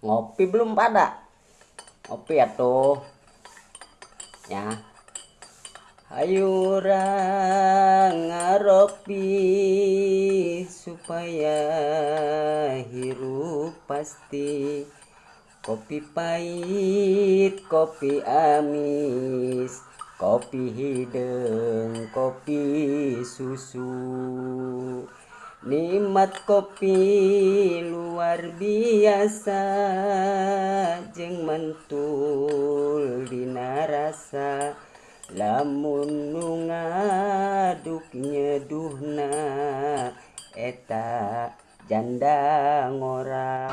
ngopi belum pada? Ngopi ya tuh ya. Ayo ngaropi supaya hirup pasti. Kopi pahit kopi amis kopi hidung kopi susu nikmat kopi luar biasa jeng mentul dinarasa lamun ngaduk nyeduhna eta janda ngora